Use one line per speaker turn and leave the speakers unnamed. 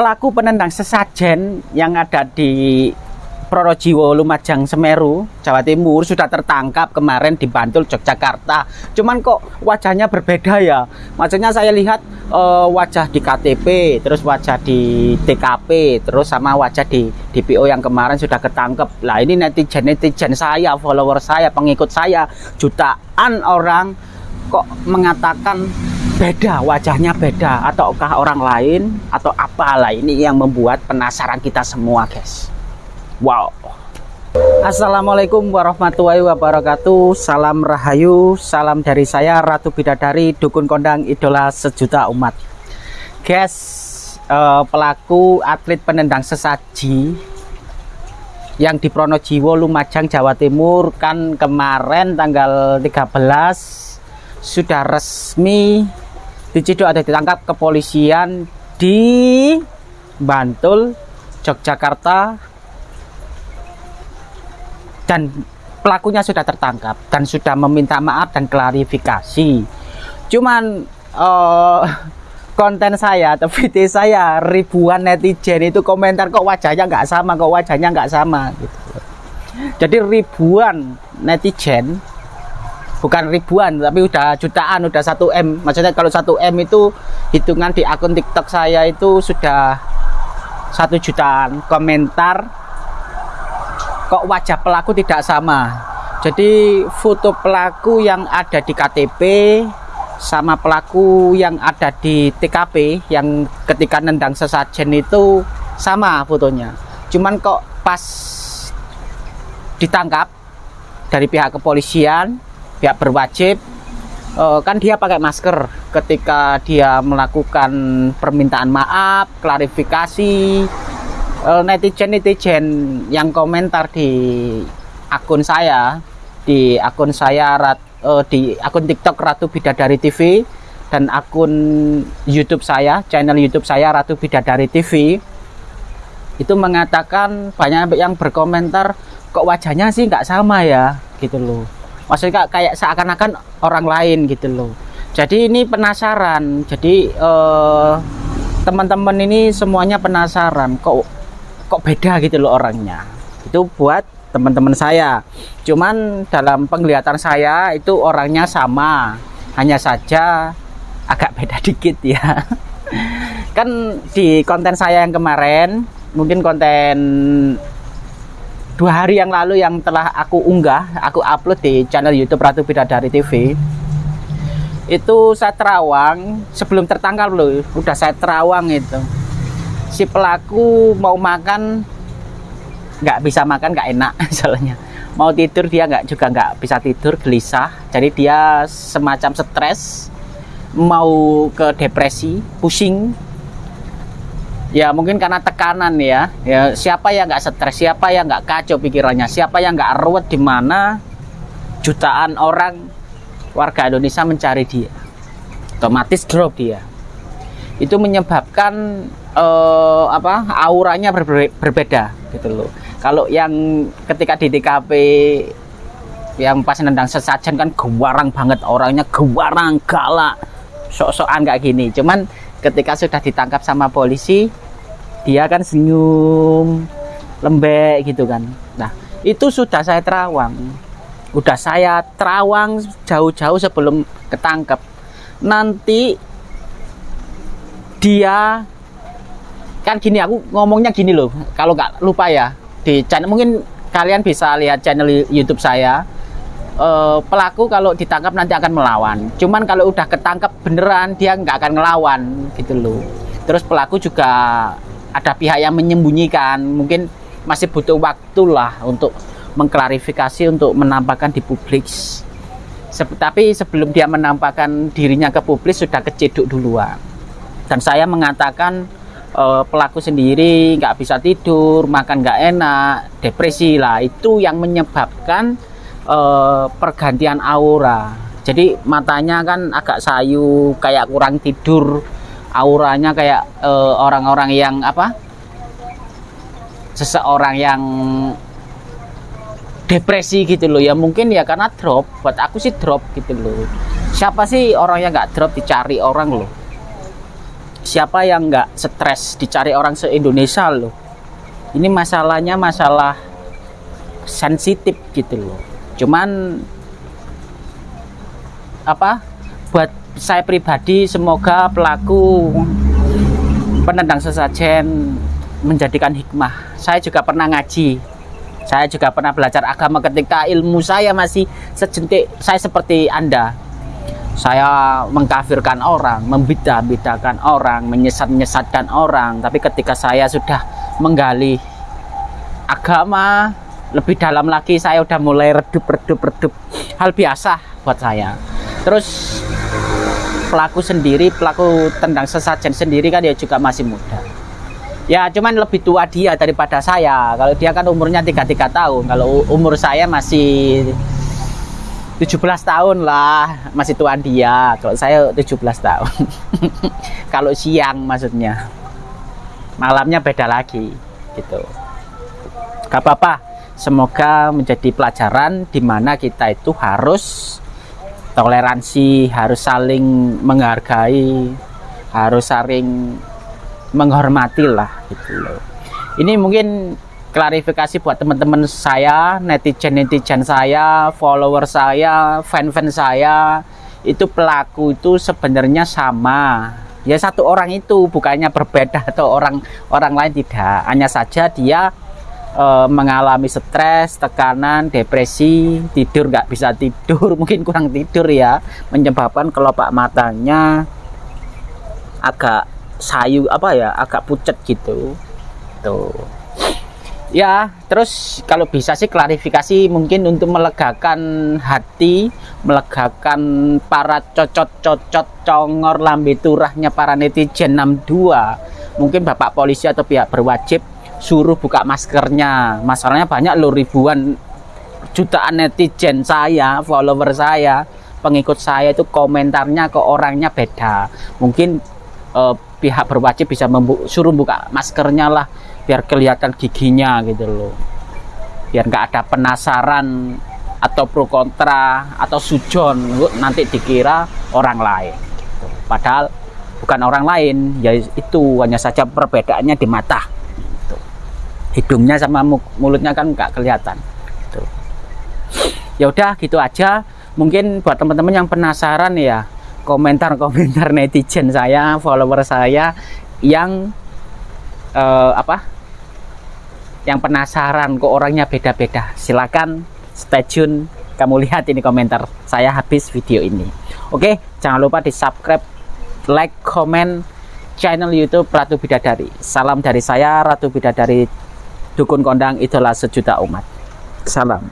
pelaku penendang sesajen yang ada di Pronojiwo, Lumajang, Semeru, Jawa Timur sudah tertangkap kemarin di Bantul, Yogyakarta. Cuman kok wajahnya berbeda ya? Maksudnya saya lihat uh, wajah di KTP, terus wajah di TKP, terus sama wajah di DPO yang kemarin sudah ketangkep. Lah ini netizen-netizen saya, follower saya, pengikut saya, jutaan orang kok mengatakan beda wajahnya beda. Ataukah orang lain atau apalah ini yang membuat penasaran kita semua guys? Wow. Assalamualaikum warahmatullahi wabarakatuh. Salam Rahayu Salam dari saya Ratu Bidadari Dukun Kondang Idola Sejuta Umat. Guys uh, Pelaku atlet penendang sesaji Yang di Pronojiwo Lumajang Jawa Timur Kan kemarin tanggal 13 Sudah resmi Diciduk ada ditangkap kepolisian Di Bantul Yogyakarta. Dan pelakunya sudah tertangkap dan sudah meminta maaf dan klarifikasi. Cuman uh, konten saya atau video saya ribuan netizen itu komentar kok wajahnya nggak sama? Kok wajahnya nggak sama? Gitu. Jadi ribuan netizen bukan ribuan tapi udah jutaan udah 1 M. Maksudnya kalau 1 M itu hitungan di akun TikTok saya itu sudah satu jutaan. Komentar kok wajah pelaku tidak sama? Jadi foto pelaku yang ada di KTP sama pelaku yang ada di TKP yang ketika nendang sesajen itu sama fotonya. Cuman kok pas ditangkap dari pihak kepolisian pihak berwajib eh, kan dia pakai masker ketika dia melakukan permintaan maaf klarifikasi Eh, netizen-netizen yang komentar di akun saya di akun saya uh, di akun TikTok Ratu Bidadari TV dan akun YouTube saya, channel YouTube saya Ratu Bidadari TV itu mengatakan banyak yang berkomentar kok wajahnya sih nggak sama ya? Gitu loh maksudnya kayak seakan-akan orang lain gitu loh. Jadi ini penasaran. Jadi eh, teman-teman ini semuanya penasaran. Kok kok beda gitu loh orangnya. Itu buat teman-teman saya. Cuman dalam penglihatan saya itu orangnya sama. Hanya saja agak beda dikit ya. Kan di konten saya yang kemarin mungkin konten dua hari yang lalu yang telah aku unggah aku upload di channel YouTube Ratu Bidadari TV itu saya terawang sebelum tertangkap loh. Udah saya terawang itu. Si pelaku mau makan nggak bisa makan nggak enak soalnya. Mau tidur dia nggak juga nggak bisa tidur gelisah. Jadi dia semacam stres mau ke depresi pusing ya mungkin karena tekanan ya. Ya siapa yang nggak stres siapa yang nggak kacau pikirannya siapa yang nggak ruwet di mana jutaan orang warga Indonesia mencari dia. Otomatis drop dia. Itu menyebabkan uh, apa auranya berbe berbeda gitu loh. Kalau yang ketika di TKP yang pas nendang sesajen kan gewarang banget orangnya gewarang galak sok-sokan kayak gini. Cuman ketika sudah ditangkap sama polisi dia kan senyum lembek gitu kan. Nah itu sudah saya terawang. Udah saya terawang jauh-jauh sebelum ketangkep. Nanti dia kan gini aku ngomongnya gini loh. Kalau nggak lupa ya di channel mungkin kalian bisa lihat channel YouTube saya e, pelaku kalau ditangkap nanti akan melawan. Cuman kalau udah ketangkap beneran dia nggak akan ngelawan gitu loh. Terus pelaku juga ada pihak yang menyembunyikan. Mungkin masih butuh waktu lah untuk mengklarifikasi untuk menampakkan di publik. Tapi sebelum dia menampakkan dirinya ke publik sudah keciduk duluan. Dan saya mengatakan uh, pelaku sendiri nggak bisa tidur, makan nggak enak, depresi lah. Itu yang menyebabkan uh, pergantian aura. Jadi matanya kan agak sayu, kayak kurang tidur, auranya kayak eh, orang-orang uh, yang apa? Seseorang yang depresi gitu loh. Ya mungkin ya karena drop. Buat aku sih drop gitu loh. Siapa sih orang yang nggak drop dicari orang loh? Siapa yang nggak stres dicari orang se-Indonesia loh? Ini masalahnya masalah sensitif gitu loh cuman apa buat saya pribadi semoga pelaku penendang sesajen menjadikan hikmah. Saya juga pernah ngaji. Saya juga pernah belajar agama ketika ilmu saya masih sejentik saya seperti anda. Saya mengkafirkan orang, membeda-bedakan orang, menyesat-nyesatkan orang. Tapi ketika saya sudah menggali agama lebih dalam lagi, saya sudah mulai redup-redup-redup. Hal biasa buat saya. Terus pelaku sendiri, pelaku tendang sesajen sendiri kan dia juga masih muda. Ya cuman lebih tua dia daripada saya. Kalau dia kan umurnya 33 tahun. Kalau umur saya masih 17 tahun lah masih tuan dia kalau saya 17 tahun kalau siang maksudnya malamnya beda lagi gitu gak apa-apa semoga menjadi pelajaran di mana kita itu harus toleransi harus saling menghargai harus saling menghormati lah gitu loh ini mungkin klarifikasi buat teman-teman saya, netizen-netizen saya, follower saya, fan-fan saya, itu pelaku itu sebenarnya sama. Ya satu orang itu bukannya berbeda atau orang orang lain tidak. Hanya saja dia e, mengalami stres, tekanan, depresi, tidur nggak bisa tidur, mungkin kurang tidur ya, menyebabkan kelopak matanya agak sayu apa ya, agak pucat gitu. Tuh ya terus kalau bisa sih klarifikasi mungkin untuk melegakan hati melegakan para cocot-cocot congor lambe turahnya para netizen 62 mungkin bapak polisi atau pihak berwajib suruh buka maskernya. Masalahnya banyak loh ribuan jutaan netizen saya follower saya pengikut saya itu komentarnya ke orangnya beda. Mungkin eh, pihak berwajib bisa suruh buka maskernya lah biar kelihatan giginya gitu loh. Biar nggak ada penasaran atau pro kontra atau sujon nanti dikira orang lain. Padahal bukan orang lain ya itu hanya saja perbedaannya di mata. Hidungnya sama mulutnya kan nggak kelihatan gitu. ya udah gitu aja. Mungkin buat teman-teman yang penasaran ya komentar-komentar netizen saya follower saya yang uh, apa? Yang penasaran kok orangnya beda-beda. Silakan stay tune. Kamu lihat ini komentar saya habis video ini. Oke jangan lupa di subscribe like comment channel youtube Ratu Bidadari. Salam dari saya Ratu Bidadari Dukun Kondang itulah sejuta umat. Salam